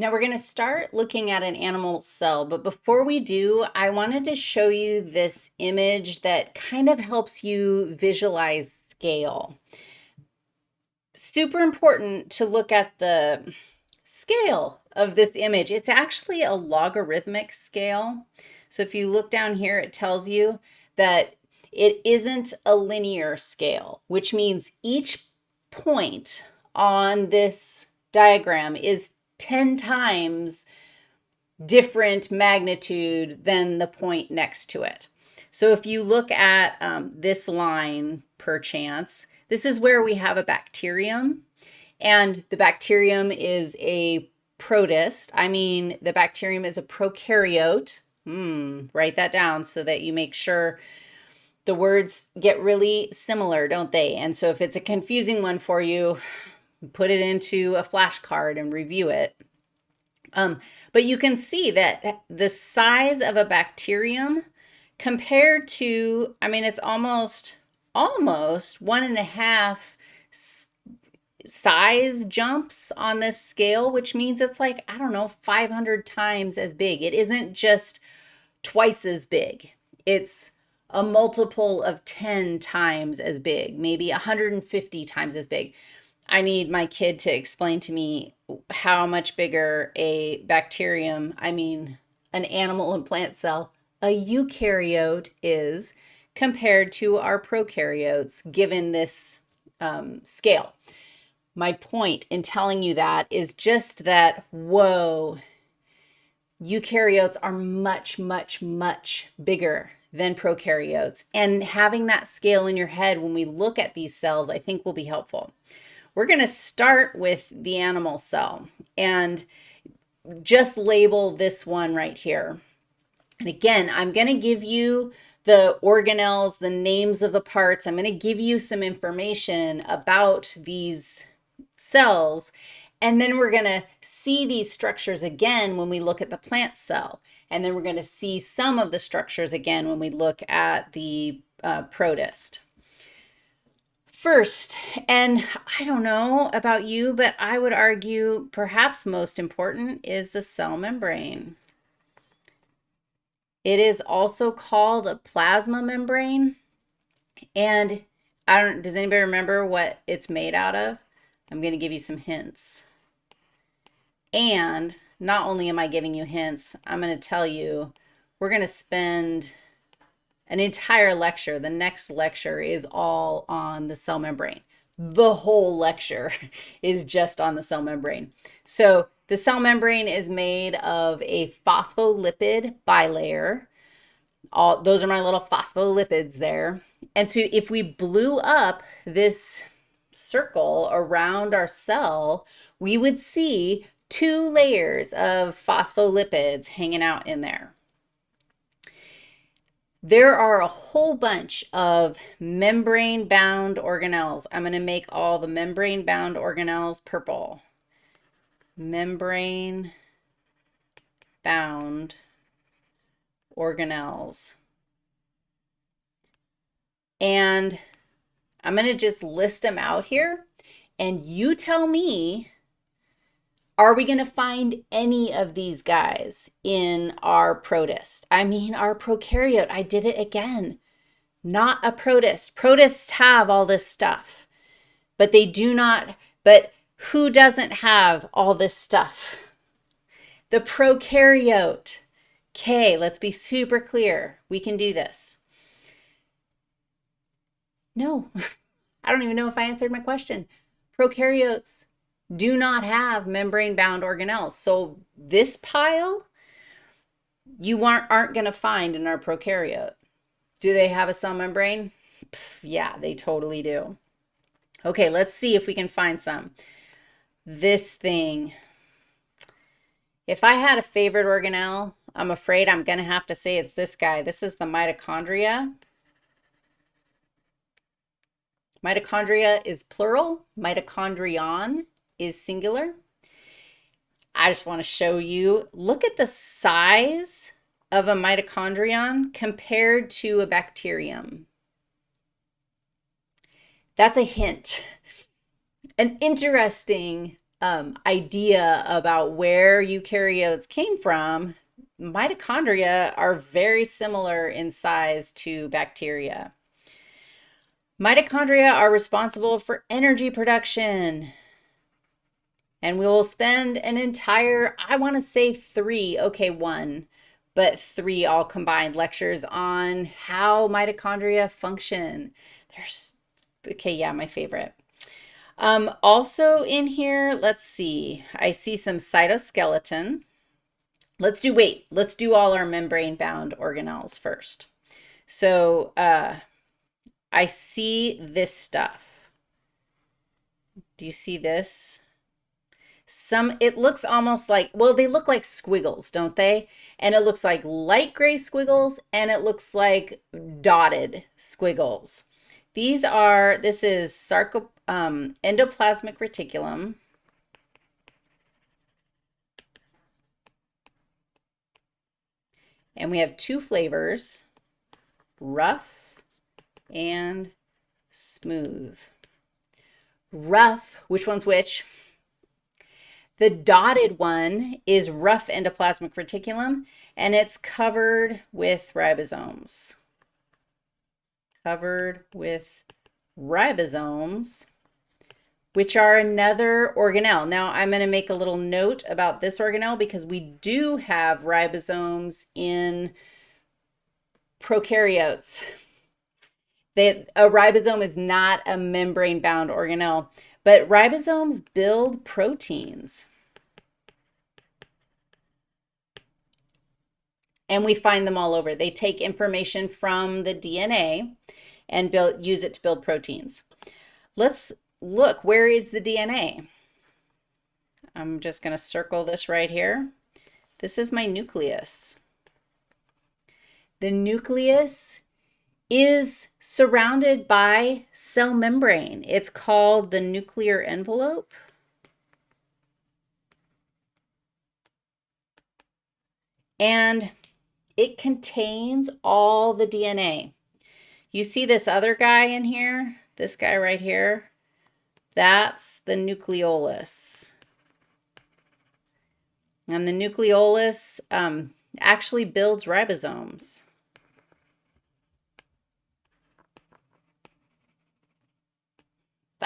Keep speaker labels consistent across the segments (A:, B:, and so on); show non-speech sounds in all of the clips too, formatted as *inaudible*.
A: Now we're going to start looking at an animal cell, but before we do, I wanted to show you this image that kind of helps you visualize scale. Super important to look at the scale of this image. It's actually a logarithmic scale. So if you look down here, it tells you that it isn't a linear scale, which means each point on this diagram is 10 times different magnitude than the point next to it. So if you look at um, this line per chance, this is where we have a bacterium and the bacterium is a protist. I mean, the bacterium is a prokaryote. Hmm, write that down so that you make sure the words get really similar, don't they? And so if it's a confusing one for you, put it into a flashcard and review it. Um, but you can see that the size of a bacterium compared to, I mean, it's almost, almost one and a half size jumps on this scale, which means it's like, I don't know, 500 times as big. It isn't just twice as big. It's a multiple of 10 times as big, maybe 150 times as big. I need my kid to explain to me how much bigger a bacterium, I mean, an animal and plant cell, a eukaryote is compared to our prokaryotes given this um, scale. My point in telling you that is just that, whoa, eukaryotes are much, much, much bigger than prokaryotes. And having that scale in your head when we look at these cells, I think will be helpful. We're going to start with the animal cell and just label this one right here. And again, I'm going to give you the organelles, the names of the parts. I'm going to give you some information about these cells. And then we're going to see these structures again when we look at the plant cell. And then we're going to see some of the structures again when we look at the uh, protist. First, and I don't know about you, but I would argue perhaps most important is the cell membrane. It is also called a plasma membrane. And I don't, does anybody remember what it's made out of? I'm going to give you some hints. And not only am I giving you hints, I'm going to tell you we're going to spend an entire lecture. The next lecture is all on the cell membrane. The whole lecture *laughs* is just on the cell membrane. So the cell membrane is made of a phospholipid bilayer. All those are my little phospholipids there. And so if we blew up this circle around our cell, we would see two layers of phospholipids hanging out in there. There are a whole bunch of membrane-bound organelles. I'm going to make all the membrane-bound organelles purple. Membrane-bound organelles. And I'm going to just list them out here. And you tell me are we going to find any of these guys in our protist? I mean, our prokaryote, I did it again. Not a protist. Protists have all this stuff, but they do not, but who doesn't have all this stuff? The prokaryote. Okay, let's be super clear. We can do this. No, *laughs* I don't even know if I answered my question. Prokaryotes do not have membrane-bound organelles. So this pile, you aren't, aren't going to find in our prokaryote. Do they have a cell membrane? Yeah, they totally do. Okay, let's see if we can find some. This thing. If I had a favorite organelle, I'm afraid I'm going to have to say it's this guy. This is the mitochondria. Mitochondria is plural. Mitochondrion is singular. I just want to show you, look at the size of a mitochondrion compared to a bacterium. That's a hint, an interesting um, idea about where eukaryotes came from, mitochondria are very similar in size to bacteria. Mitochondria are responsible for energy production. And we will spend an entire, I want to say three, okay, one, but three all combined lectures on how mitochondria function. There's, okay, yeah, my favorite. Um, also in here, let's see, I see some cytoskeleton. Let's do, wait, let's do all our membrane-bound organelles first. So uh, I see this stuff. Do you see this? Some, it looks almost like, well, they look like squiggles, don't they? And it looks like light gray squiggles and it looks like dotted squiggles. These are, this is sarco, um, endoplasmic reticulum. And we have two flavors, rough and smooth. Rough, which one's which? The dotted one is rough endoplasmic reticulum, and it's covered with ribosomes covered with ribosomes, which are another organelle. Now, I'm going to make a little note about this organelle because we do have ribosomes in prokaryotes. They, a ribosome is not a membrane-bound organelle, but ribosomes build proteins. And we find them all over. They take information from the DNA and build, use it to build proteins. Let's look, where is the DNA? I'm just going to circle this right here. This is my nucleus. The nucleus is surrounded by cell membrane. It's called the nuclear envelope. And it contains all the DNA. You see this other guy in here? This guy right here? That's the nucleolus. And the nucleolus um, actually builds ribosomes.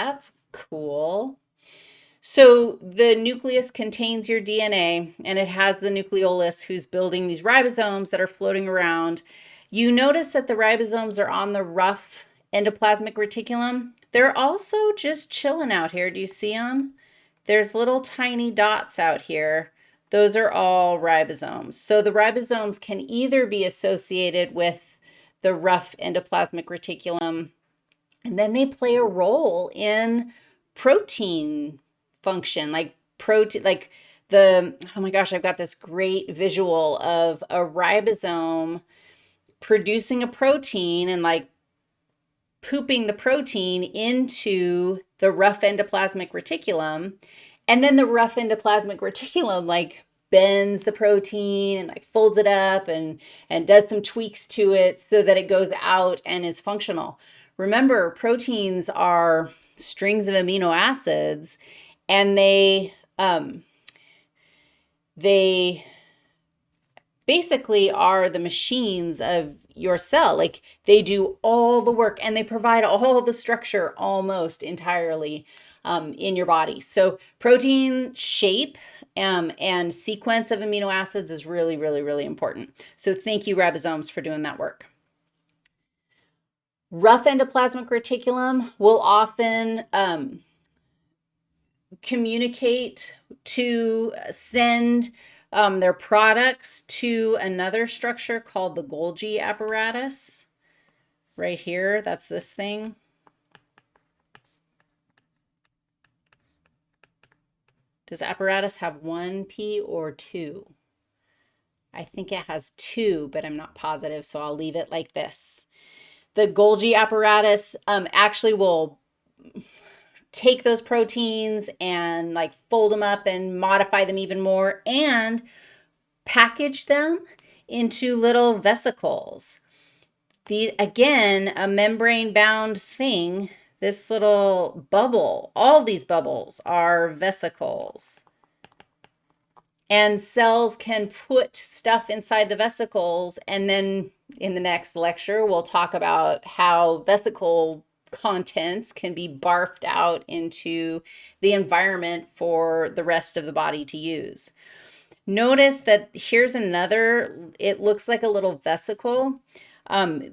A: That's cool. So the nucleus contains your DNA and it has the nucleolus who's building these ribosomes that are floating around you notice that the ribosomes are on the rough endoplasmic reticulum. They're also just chilling out here. Do you see them? There's little tiny dots out here. Those are all ribosomes. So the ribosomes can either be associated with the rough endoplasmic reticulum, and then they play a role in protein function, like protein, like the, oh my gosh, I've got this great visual of a ribosome producing a protein and like pooping the protein into the rough endoplasmic reticulum. And then the rough endoplasmic reticulum like bends the protein and like folds it up and, and does some tweaks to it so that it goes out and is functional. Remember, proteins are strings of amino acids and they, um, they basically are the machines of your cell. Like they do all the work and they provide all the structure almost entirely um, in your body. So protein shape um, and sequence of amino acids is really, really, really important. So thank you ribosomes for doing that work. Rough endoplasmic reticulum will often um, communicate to send um, their products to another structure called the Golgi apparatus. Right here, that's this thing. Does apparatus have one P or two? I think it has two, but I'm not positive, so I'll leave it like this. The Golgi apparatus um, actually will take those proteins and like fold them up and modify them even more and package them into little vesicles. The, again, a membrane bound thing this little bubble, all these bubbles are vesicles. And cells can put stuff inside the vesicles. And then in the next lecture, we'll talk about how vesicle contents can be barfed out into the environment for the rest of the body to use. Notice that here's another, it looks like a little vesicle. Um,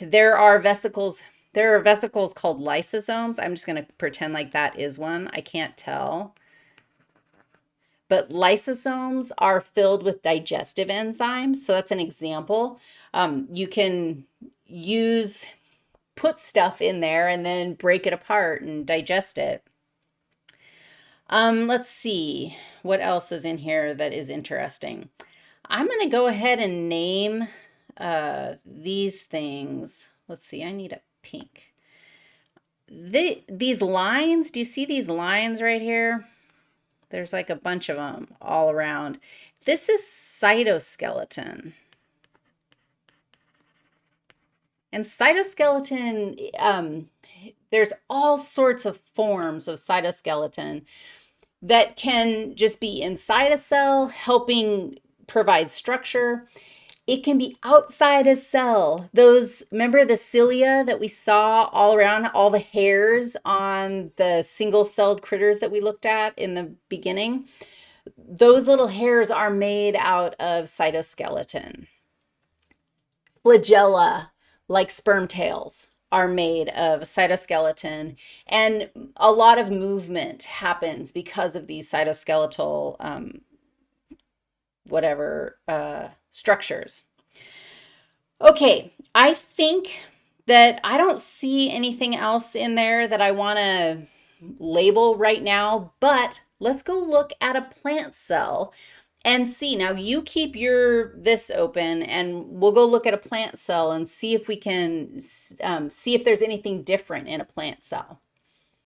A: there are vesicles, there are vesicles called lysosomes. I'm just going to pretend like that is one. I can't tell. But lysosomes are filled with digestive enzymes. So that's an example. Um, you can use, put stuff in there and then break it apart and digest it. Um, let's see what else is in here that is interesting. I'm going to go ahead and name uh, these things. Let's see, I need a pink. The, these lines, do you see these lines right here? There's like a bunch of them all around. This is cytoskeleton. And cytoskeleton, um, there's all sorts of forms of cytoskeleton that can just be inside a cell, helping provide structure. It can be outside a cell. Those, remember the cilia that we saw all around, all the hairs on the single-celled critters that we looked at in the beginning? Those little hairs are made out of cytoskeleton. Flagella, like sperm tails are made of cytoskeleton and a lot of movement happens because of these cytoskeletal um, whatever uh, structures. Okay, I think that I don't see anything else in there that I want to label right now, but let's go look at a plant cell and see. Now you keep your this open and we'll go look at a plant cell and see if we can um, see if there's anything different in a plant cell.